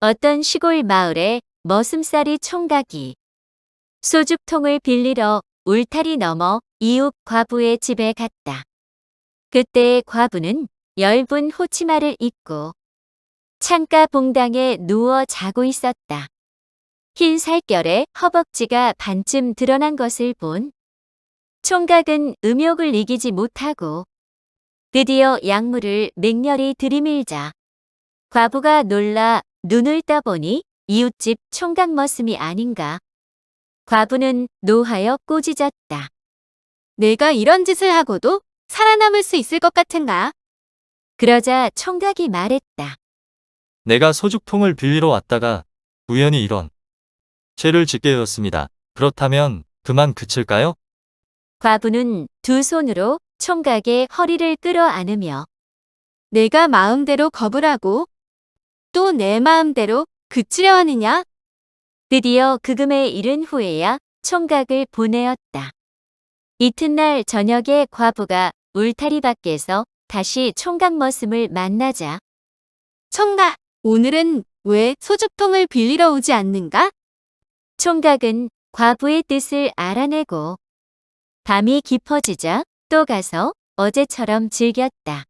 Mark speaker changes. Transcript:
Speaker 1: 어떤 시골 마을에 머슴살이 총각이 소죽통을 빌리러 울타리 넘어 이웃 과부의 집에 갔다. 그때 과부는 엷은 호치마를 입고 창가 봉당에 누워 자고 있었다. 흰 살결에 허벅지가 반쯤 드러난 것을 본 총각은 음욕을 이기지 못하고 드디어 약물을 맹렬히 들이밀자 과부가 놀라 눈을 떠보니 이웃집 총각 머슴이 아닌가. 과부는 노하여 꼬지졌다.
Speaker 2: 내가 이런 짓을 하고도 살아남을 수 있을 것 같은가?
Speaker 1: 그러자 총각이 말했다.
Speaker 3: 내가 소죽통을 빌리러 왔다가 우연히 이런 죄를 짓게 되었습니다. 그렇다면 그만 그칠까요?
Speaker 1: 과부는 두 손으로 총각의 허리를 끌어안으며
Speaker 2: 내가 마음대로 겁을 하고 또 내 마음대로 그치려 하느냐?
Speaker 1: 드디어 그금에 이른 후에야 총각을 보내었다. 이튿날 저녁에 과부가 울타리 밖에서 다시 총각 머슴을 만나자
Speaker 2: 청가, 오늘은 왜 소죽통을 빌리러 오지 않는가?
Speaker 1: 총각은 과부의 뜻을 알아내고 밤이 깊어지자 또 가서 어제처럼 즐겼다.